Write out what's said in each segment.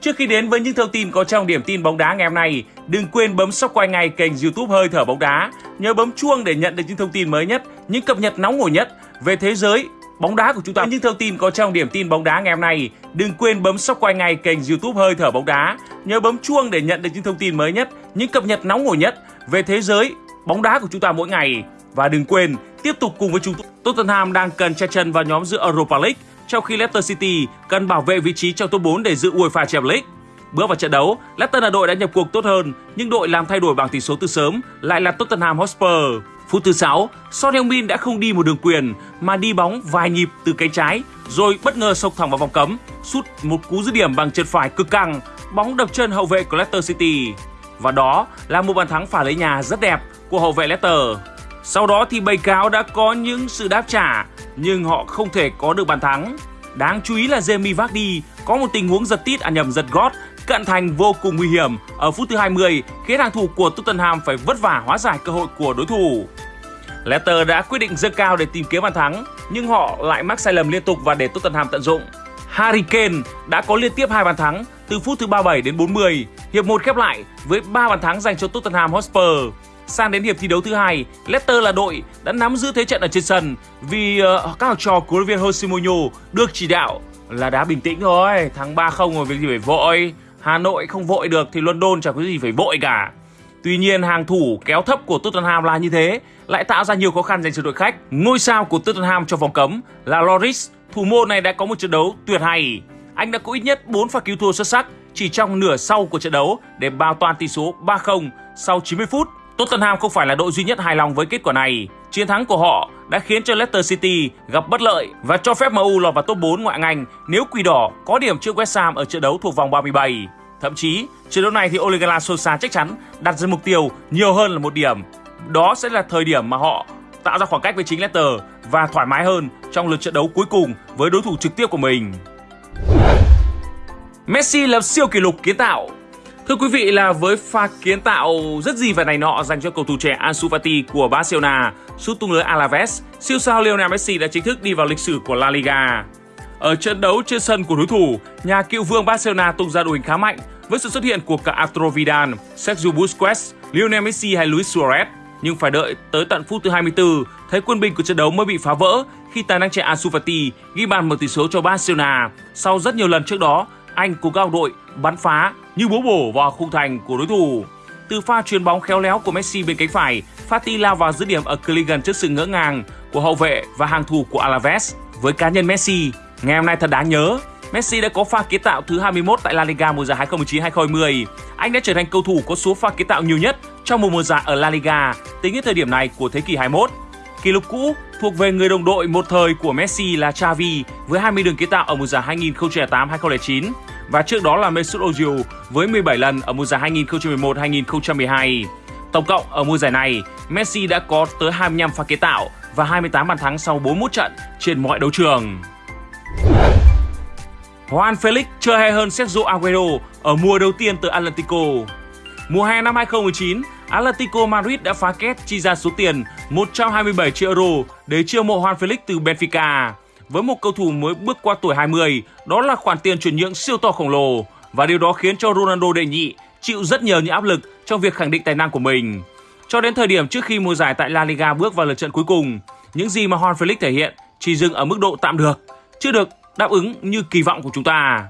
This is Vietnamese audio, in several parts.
Trước khi đến với những thông tin có trong điểm tin bóng đá ngày hôm nay, đừng quên bấm subscribe ngay kênh YouTube Hơi thở bóng đá, nhớ bấm chuông để nhận được những thông tin mới nhất, những cập nhật nóng hổi nhất về thế giới bóng đá của chúng ta. Những thông tin có trong điểm tin bóng đá ngày hôm nay, đừng quên bấm subscribe ngay kênh YouTube Hơi thở bóng đá, nhớ bấm chuông để nhận được những thông tin mới nhất, những cập nhật nóng hổi nhất về thế giới bóng đá của chúng ta mỗi ngày. Và đừng quên tiếp tục cùng với chúng tôi. Tottenham đang cần che chân vào nhóm giữa Europa League trong khi Leicester City cần bảo vệ vị trí trong top 4 để giữ UEFA Champions League. Bước vào trận đấu, Leicester là đội đã nhập cuộc tốt hơn, nhưng đội làm thay đổi bảng tỷ số từ sớm lại là Tottenham Hotspur. Phút thứ 6, Son Heung-min đã không đi một đường quyền mà đi bóng vài nhịp từ cánh trái rồi bất ngờ sộc thẳng vào vòng cấm, sút một cú dứt điểm bằng chân phải cực căng, bóng đập chân hậu vệ của Leicester City. Và đó là một bàn thắng phả lấy nhà rất đẹp của hậu vệ Leicester. Sau đó thì bầy cáo đã có những sự đáp trả nhưng họ không thể có được bàn thắng. Đáng chú ý là Jamie Vardy có một tình huống giật tít à nhầm giật gót cận thành vô cùng nguy hiểm ở phút thứ 20 khiến hàng thủ của Tottenham phải vất vả hóa giải cơ hội của đối thủ. Leicester đã quyết định dâng cao để tìm kiếm bàn thắng nhưng họ lại mắc sai lầm liên tục và để Tottenham tận dụng. Harry Kane đã có liên tiếp hai bàn thắng từ phút thứ 37 đến 40, hiệp 1 khép lại với 3 bàn thắng dành cho Tottenham Hotspur. Sang đến hiệp thi đấu thứ hai, Leicester là đội đã nắm giữ thế trận ở trên sân vì uh, các học trò của huấn viên Jose Mourinho được chỉ đạo là đá bình tĩnh thôi, thắng 3-0 rồi việc gì phải vội. Hà Nội không vội được thì London chẳng có gì phải vội cả. Tuy nhiên hàng thủ kéo thấp của Tottenham là như thế lại tạo ra nhiều khó khăn dành cho đội khách. Ngôi sao của Tottenham trong vòng cấm là Loris, thủ môn này đã có một trận đấu tuyệt hay. Anh đã có ít nhất 4 pha cứu thua xuất sắc chỉ trong nửa sau của trận đấu để bao toàn tỷ số 3-0 sau 90 phút. Tottenham không phải là đội duy nhất hài lòng với kết quả này. Chiến thắng của họ đã khiến cho Leicester City gặp bất lợi và cho phép MU lọt vào top 4 ngoại hạng nếu Quỷ Đỏ có điểm trước West Ham ở trận đấu thuộc vòng 37. Thậm chí, trận đấu này thì Ole Gunnar Solskjaer chắc chắn đặt ra mục tiêu nhiều hơn là một điểm. Đó sẽ là thời điểm mà họ tạo ra khoảng cách với chính Leicester và thoải mái hơn trong lượt trận đấu cuối cùng với đối thủ trực tiếp của mình. Messi lập siêu kỷ lục kiến tạo Thưa quý vị là với pha kiến tạo rất gì và này nọ dành cho cầu thủ trẻ Ansu Fati của Barcelona, sút tung lưới Alaves, siêu sao Lionel Messi đã chính thức đi vào lịch sử của La Liga. Ở trận đấu trên sân của đối thủ, nhà cựu vương Barcelona tung ra đội hình khá mạnh với sự xuất hiện của cả Arturo Vidal, Sergio Busquets, Lionel Messi hay Luis Suarez. Nhưng phải đợi tới tận phút thứ 24, thấy quân bình của trận đấu mới bị phá vỡ khi tài năng trẻ Ansu Fati ghi bàn mở tỷ số cho Barcelona. Sau rất nhiều lần trước đó, anh cùng các đội bắn phá như búa bổ vào khung thành của đối thủ. Từ pha chuyền bóng khéo léo của Messi bên cánh phải, Fati lao vào dứt điểm ở cự ly gần trước sự ngỡ ngàng của hậu vệ và hàng thủ của Alaves. Với cá nhân Messi, ngày hôm nay thật đáng nhớ, Messi đã có pha kiến tạo thứ 21 tại La Liga mùa giải 2019-2020. Anh đã trở thành cầu thủ có số pha kiến tạo nhiều nhất trong một mùa giải ở La Liga tính đến thời điểm này của thế kỷ 21. Kỷ lục cũ thuộc về người đồng đội một thời của Messi là Xavi với 20 đường kiến tạo ở mùa giải 2008-2009 và trước đó là Mesut Ozil với 17 lần ở mùa giải 2011-2012. Tổng cộng ở mùa giải này, Messi đã có tới 25 pha kiến tạo và 28 bàn thắng sau 41 trận trên mọi đấu trường. Juan Felix chơi hay hơn Sergio Aguero ở mùa đầu tiên từ Atlético. Mùa hè năm 2019, Atletico Madrid đã phá kết chi ra số tiền 127 triệu euro để chiêu mộ Juan Felix từ Benfica. Với một cầu thủ mới bước qua tuổi 20, đó là khoản tiền chuyển nhượng siêu to khổng lồ và điều đó khiến cho Ronaldo đệ nhị chịu rất nhiều những áp lực trong việc khẳng định tài năng của mình. Cho đến thời điểm trước khi mùa giải tại La Liga bước vào lượt trận cuối cùng, những gì mà Juan Felix thể hiện chỉ dừng ở mức độ tạm được, chưa được đáp ứng như kỳ vọng của chúng ta.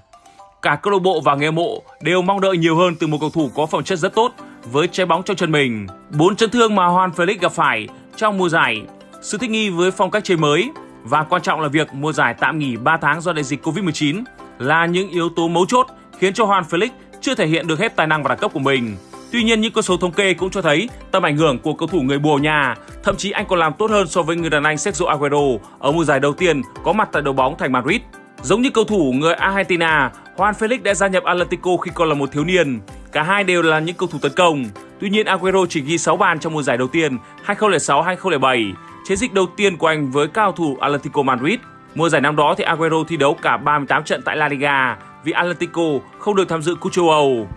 Cả câu lạc bộ và người mộ đều mong đợi nhiều hơn từ một cầu thủ có phẩm chất rất tốt với trái bóng trong chân mình. Bốn chấn thương mà Juan Felix gặp phải trong mùa giải, sự thích nghi với phong cách chơi mới và quan trọng là việc mùa giải tạm nghỉ 3 tháng do đại dịch Covid-19 là những yếu tố mấu chốt khiến cho Juan Felix chưa thể hiện được hết tài năng và đẳng cấp của mình. Tuy nhiên những con số thống kê cũng cho thấy tầm ảnh hưởng của cầu thủ người Bồ nhà, thậm chí anh còn làm tốt hơn so với người đàn anh Sergio Aguero ở mùa giải đầu tiên có mặt tại đội bóng thành Madrid. Giống như cầu thủ người Argentina, Juan Felix đã gia nhập Atletico khi còn là một thiếu niên. Cả hai đều là những cầu thủ tấn công. Tuy nhiên Aguero chỉ ghi 6 bàn trong mùa giải đầu tiên 2006-2007, chiến dịch đầu tiên của anh với cao thủ Atletico Madrid. Mùa giải năm đó thì Aguero thi đấu cả 38 trận tại La Liga vì Atletico không được tham dự Cúp châu Âu.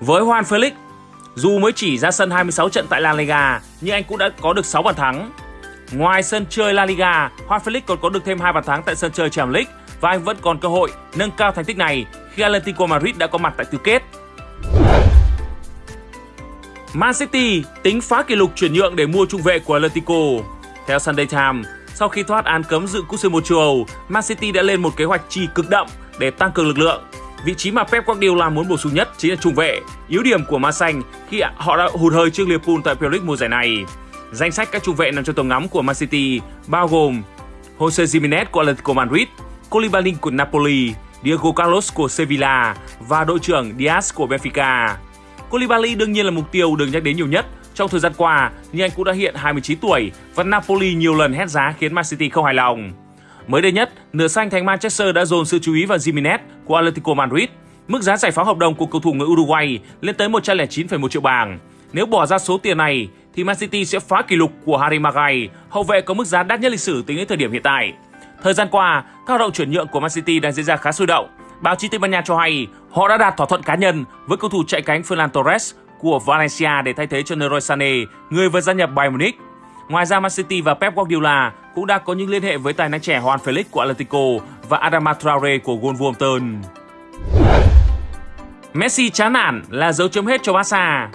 Với Juan Felix, dù mới chỉ ra sân 26 trận tại La Liga nhưng anh cũng đã có được 6 bàn thắng. Ngoài sân chơi La Liga, Juan Felix còn có được thêm hai bàn thắng tại sân chơi Champions League và anh vẫn còn cơ hội nâng cao thành tích này khi Atletico Madrid đã có mặt tại tứ kết. Man City tính phá kỷ lục chuyển nhượng để mua trung vệ của Atletico. Theo Sunday Times, sau khi thoát án cấm dự cúp C1 châu Âu, Man City đã lên một kế hoạch chi cực đậm để tăng cường lực lượng. Vị trí mà Pep Guardiola muốn bổ sung nhất chính là trung vệ, yếu điểm của Man Xanh khi họ đã hụt hơi trước Liverpool tại Premier League mùa giải này. Danh sách các trung vệ nằm trong tầm ngắm của Man City bao gồm Jose Jimenez của Atletico Madrid, Koulibaly của Napoli, Diego Carlos của Sevilla và đội trưởng Diaz của Benfica. Koulibaly đương nhiên là mục tiêu được nhắc đến nhiều nhất trong thời gian qua, nhưng anh cũng đã hiện 29 tuổi và Napoli nhiều lần hét giá khiến Man City không hài lòng. Mới đây nhất, nửa xanh thành Manchester đã dồn sự chú ý vào Jimenez của Atletico Madrid. Mức giá giải phóng hợp đồng của cầu thủ người Uruguay lên tới 109,1 triệu bảng. Nếu bỏ ra số tiền này, thì Man City sẽ phá kỷ lục của Harry Maguire, hậu vệ có mức giá đắt nhất lịch sử tính đến thời điểm hiện tại. Thời gian qua, các hoạt động chuyển nhượng của Man City đang diễn ra khá sôi động. Báo chí Tây Ban Nha cho hay họ đã đạt thỏa thuận cá nhân với cầu thủ chạy cánh Ferran Torres của Valencia để thay thế cho Leroy Sané, người vừa gia nhập Bayern Munich. Ngoài ra, Man City và Pep Guardiola cũng đã có những liên hệ với tài năng trẻ Juan Felix của Atletico và Adama Traore của Wolverhampton. Messi chán nản là dấu chấm hết cho Barca.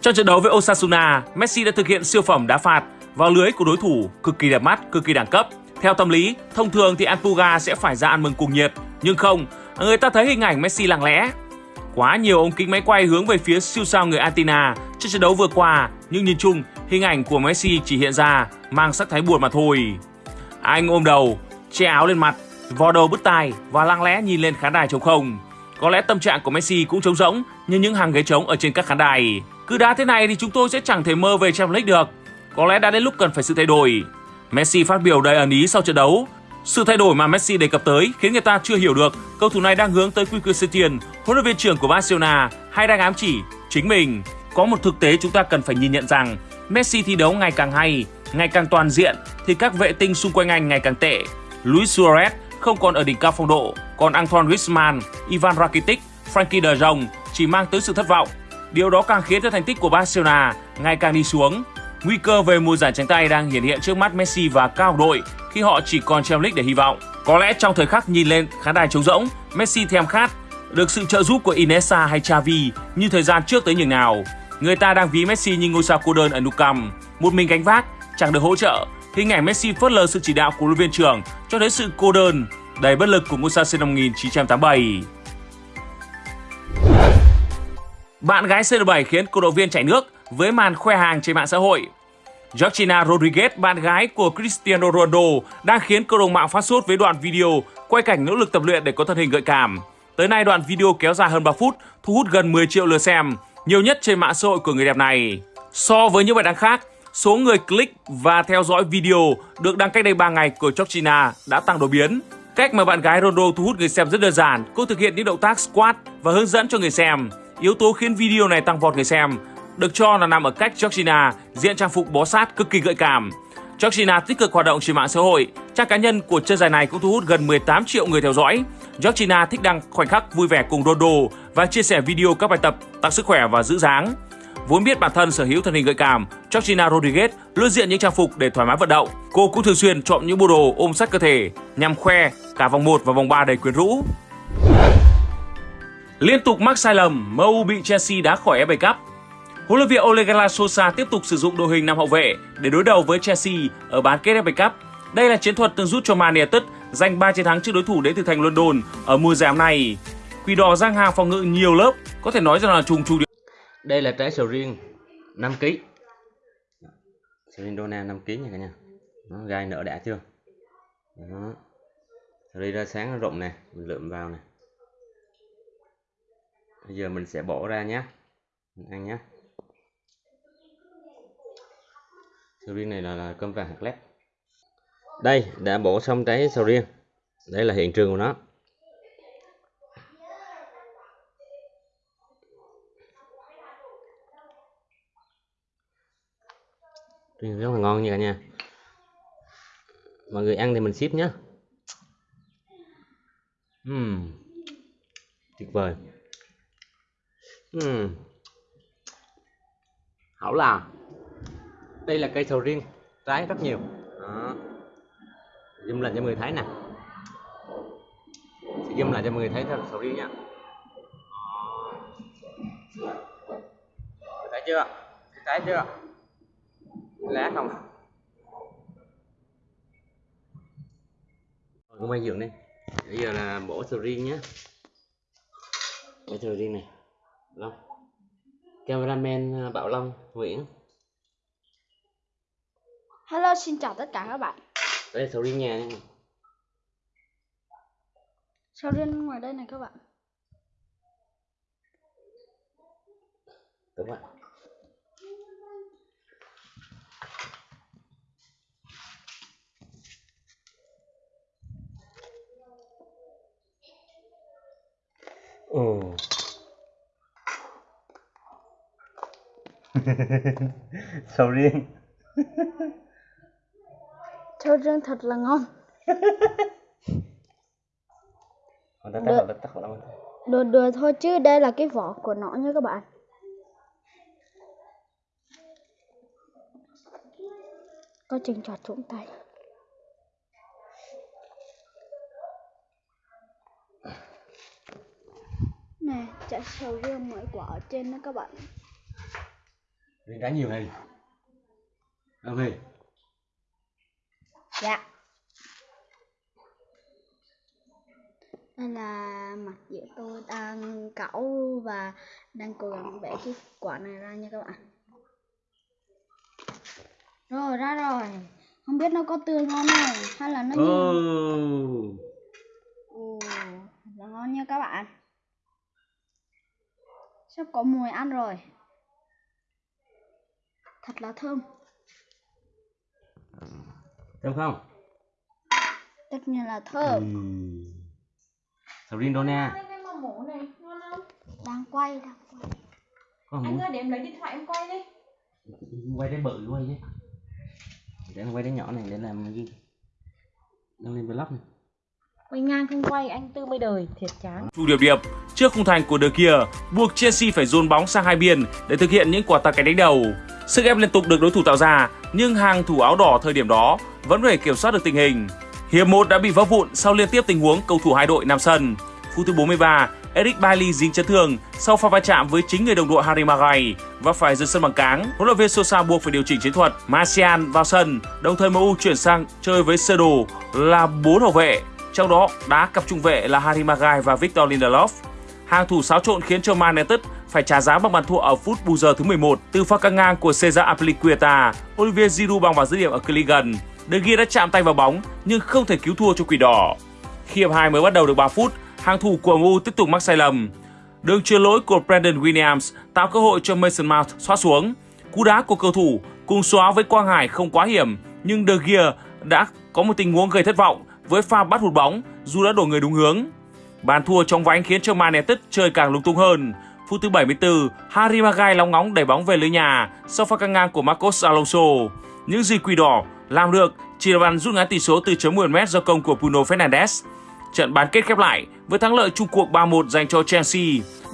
Trong trận đấu với Osasuna, Messi đã thực hiện siêu phẩm đá phạt vào lưới của đối thủ cực kỳ đẹp mắt, cực kỳ đẳng cấp. Theo tâm lý, thông thường thì Anpuga sẽ phải ra ăn mừng cùng nhiệt, nhưng không, người ta thấy hình ảnh Messi lặng lẽ. Quá nhiều ống kính máy quay hướng về phía siêu sao người Argentina trong trận đấu vừa qua, nhưng nhìn chung, hình ảnh của Messi chỉ hiện ra mang sắc thái buồn mà thôi. Anh ôm đầu, che áo lên mặt, vò đầu bứt tai và lặng lẽ nhìn lên khán đài trống không. Có lẽ tâm trạng của Messi cũng trống rỗng như những hàng ghế trống ở trên các khán đài. Cứ đá thế này thì chúng tôi sẽ chẳng thể mơ về Champions League được. Có lẽ đã đến lúc cần phải sự thay đổi. Messi phát biểu đầy ẩn ý sau trận đấu. Sự thay đổi mà Messi đề cập tới khiến người ta chưa hiểu được cầu thủ này đang hướng tới Quique Setien, huấn luyện viên trưởng của Barcelona hay đang ám chỉ chính mình. Có một thực tế chúng ta cần phải nhìn nhận rằng Messi thi đấu ngày càng hay, ngày càng toàn diện thì các vệ tinh xung quanh anh ngày càng tệ. Luis Suarez không còn ở đỉnh cao phong độ, còn Antoine Griezmann, Ivan Rakitic, Frankie de Jong chỉ mang tới sự thất vọng. Điều đó càng khiến cho thành tích của Barcelona ngày càng đi xuống. Nguy cơ về mùa giải trắng tay đang hiện hiện trước mắt Messi và cao đội khi họ chỉ còn Champions League để hy vọng. Có lẽ trong thời khắc nhìn lên khán đài trống rỗng, Messi thèm khát được sự trợ giúp của Iniesta hay Xavi như thời gian trước tới nhường nào. Người ta đang ví Messi như ngôi sao cô đơn ở Nou Camp, một mình gánh vác, chẳng được hỗ trợ. Hình ảnh Messi phớt lờ sự chỉ đạo của huấn luyện viên trưởng cho thấy sự cô đơn, đầy bất lực của ngôi sao sinh năm 1987. Bạn gái CR7 khiến cổ động viên chảy nước với màn khoe hàng trên mạng xã hội. Georgina Rodriguez, bạn gái của Cristiano Ronaldo, đang khiến cộng đồng mạng phát sốt với đoạn video quay cảnh nỗ lực tập luyện để có thân hình gợi cảm. Tới nay đoạn video kéo dài hơn 3 phút, thu hút gần 10 triệu lượt xem, nhiều nhất trên mạng xã hội của người đẹp này. So với những bài đăng khác, số người click và theo dõi video được đăng cách đây 3 ngày của Georgina đã tăng đột biến. Cách mà bạn gái Ronaldo thu hút người xem rất đơn giản, cô thực hiện những động tác squat và hướng dẫn cho người xem. Yếu tố khiến video này tăng vọt người xem được cho là nằm ở cách Georgina diện trang phục bó sát cực kỳ gợi cảm. Georgina tích cực hoạt động trên mạng xã hội, trang cá nhân của chân dài này cũng thu hút gần 18 triệu người theo dõi. Georgina thích đăng khoảnh khắc vui vẻ cùng Rondo và chia sẻ video các bài tập tăng sức khỏe và giữ dáng. Vốn biết bản thân sở hữu thân hình gợi cảm, Georgina Rodriguez luôn diện những trang phục để thoải mái vận động. Cô cũng thường xuyên chọn những bộ đồ ôm sát cơ thể nhằm khoe cả vòng 1 và vòng 3 đầy quyến rũ. Liên tục mắc sai lầm, MU bị Chelsea đá khỏi FA Cup. Huấn luyện viên Ole Gunnar Solskjaer tiếp tục sử dụng đội hình năm hậu vệ để đối đầu với Chelsea ở bán kết FA Cup. Đây là chiến thuật từng giúp cho Man United giành 3 chiến thắng trước đối thủ đến từ thành London ở mùa giải này. Quỷ đỏ giang hàng phòng ngự nhiều lớp, có thể nói rằng là trùng trùng. Đây là trái sầu riêng 5 kg. Sầu riêng Dona 5 kg nha cả nhà. Nó gai nở đã chưa? Đó. Sầu riêng ra sáng nó rụng nè, mình lượm vào nè. Bây giờ mình sẽ bỏ ra nhé. Mình ăn nhé. Sầu riêng này là, là cơm vàng hạt lép. Đây đã bổ xong trái sầu riêng. Đây là hiện trường của nó. Riêng rất là ngon nha cả nhà. Mọi người ăn thì mình ship nhé uhm. tuyệt vời. Uhm. hảo là đây là cây sầu riêng trái rất nhiều. Đó. zoom lên cho mọi người thấy nè. Zoom lại cho mọi người thấy thật sầu riêng nha. Thấy chưa? Thấy chưa? Lá không? Rồi cũng bay dưỡng đi. Bây giờ là bổ sầu riêng nhé. Bổ sầu riêng này. Long. Cameraman à, bảo long nguyễn Hello, xin chào tất cả các bạn. đây là sầu riêng nhà nha Sầu riêng ngoài đây này các bạn. đúng rồi Ồ. sầu riêng Sầu riêng thật là ngon. Được. Đùa đùa thôi chứ đây là cái vỏ của nó nha các bạn. Có chừng chọt trúng tay. Nè, chả sầu riêng mỗi quả ở trên đó các bạn. riêng cá nhiều này ok Dạ. Đây là mặt giữa tôi đang cẩu và đang cố gắng vẽ cái quả này ra nha các bạn. Rồi ra rồi. Không biết nó có tươi ngon không hay là nó như oh. Ồ, là ngon nha các bạn. Sắp có mùi ăn rồi. Thật là thơm. Thơm không Tất nhiên là thơm. ừ. sầu riêng đâu nè cái mà mổ này ngon không? Đang quay, đang quay. có Anh ơi để em lấy điện thoại em quay đi. quay cái bự quay chứ để em quay cái nhỏ này để làm gì đăng lên vlog này Quay ngang không quay anh tư mới đời, thiệt chán. Chu Điệp Điệp trước khung thành của De Kia buộc Chelsea phải dồn bóng sang hai biên để thực hiện những quả tạt cánh đánh đầu. Sức ép liên tục được đối thủ tạo ra, nhưng hàng thủ áo đỏ thời điểm đó vẫn có thể kiểm soát được tình hình. Hiệp 1 đã bị vỡ vụn sau liên tiếp tình huống cầu thủ hai đội nằm sân. Phút thứ 43, Eric Bailly dính chấn thương sau pha va chạm với chính người đồng đội Harry Maguire và phải rời sân bằng cáng. Huấn luyện viên Sosa buộc phải điều chỉnh chiến thuật. Martial vào sân, đồng thời MU chuyển sang chơi với sơ đồ là bốn hậu vệ trong đó đá cặp trung vệ là Harry Maguire và Victor Lindelof. Hàng thủ xáo trộn khiến cho Man United phải trả giá bằng bàn thua ở phút bù giờ thứ 11 từ pha căng ngang của Cesar Azpilicueta. Olivier Giroud bằng vào dứt điểm ở cự. De Gea đã chạm tay vào bóng nhưng không thể cứu thua cho quỷ đỏ. Khi hiệp 2 mới bắt đầu được 3 phút, hàng thủ của MU tiếp tục mắc sai lầm. Đường chuyền lỗi của Brandon Williams tạo cơ hội cho Mason Mount xóa xuống. Cú đá của cầu thủ cùng xóa với Quang Hải không quá hiểm, nhưng De Gea đã có một tình huống gây thất vọng với pha bắt hụt bóng dù đã đổi người đúng hướng. Bàn thua trong vánh khiến cho Man United chơi càng lung tung hơn. Phút thứ 74, Harry Maguire lóng ngóng đẩy bóng về lưới nhà sau pha căng ngang của Marcos Alonso. Những gì quỷ đỏ làm được chỉ là bàn rút ngắn tỷ số từ chấm 10 m do công của Bruno Fernandes. Trận bán kết khép lại với thắng lợi chung cuộc 3-1 dành cho Chelsea.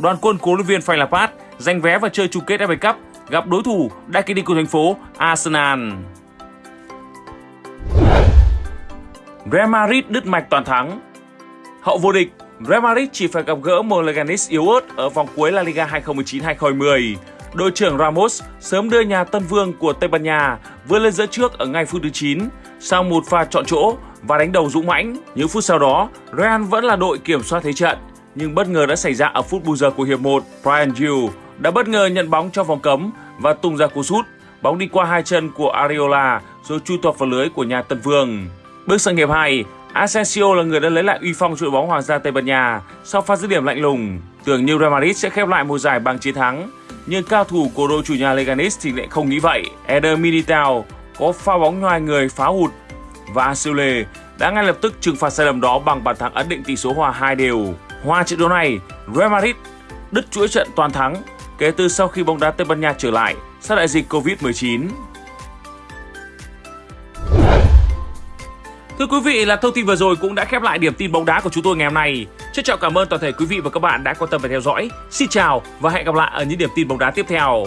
Đoàn quân của luyện viên Frank Lampard giành vé vào chơi chung kết FA Cup gặp đối thủ đại kinh địch của thành phố Arsenal. Real Madrid đứt mạch toàn thắng. Hậu vô địch, Real Madrid chỉ phải gặp gỡ một Leganes yếu ớt ở vòng cuối La Liga 2019-2020. Đội trưởng Ramos sớm đưa nhà Tân Vương của Tây Ban Nha vươn lên dẫn trước ở ngay phút thứ 9 sau một pha chọn chỗ và đánh đầu dũng mãnh. Những phút sau đó, Real vẫn là đội kiểm soát thế trận, nhưng bất ngờ đã xảy ra ở phút bù giờ của hiệp 1. Brian Gill đã bất ngờ nhận bóng trong vòng cấm và tung ra cú sút. Bóng đi qua hai chân của Areola rồi chui toạc vào lưới của nhà Tân Vương. Bước sang hiệp 2, Asensio là người đã lấy lại uy phong đội bóng Hoàng gia Tây Ban Nha sau pha dứt điểm lạnh lùng. Tưởng như Real Madrid sẽ khép lại mùa giải bằng chiến thắng, nhưng cao thủ của đội chủ nhà Leganes thì lại không nghĩ vậy. Eder Militao có pha bóng ngoài người phá hụt và Asile đã ngay lập tức trừng phạt sai lầm đó bằng bàn thắng ấn định tỷ số hòa 2 đều. Hòa trận đấu này, Real Madrid đứt chuỗi trận toàn thắng kể từ sau khi bóng đá Tây Ban Nha trở lại sau đại dịch Covid-19. Thưa quý vị, là thông tin vừa rồi cũng đã khép lại điểm tin bóng đá của chúng tôi ngày hôm nay. Trân trọng cảm ơn toàn thể quý vị và các bạn đã quan tâm và theo dõi. Xin chào và hẹn gặp lại ở những điểm tin bóng đá tiếp theo.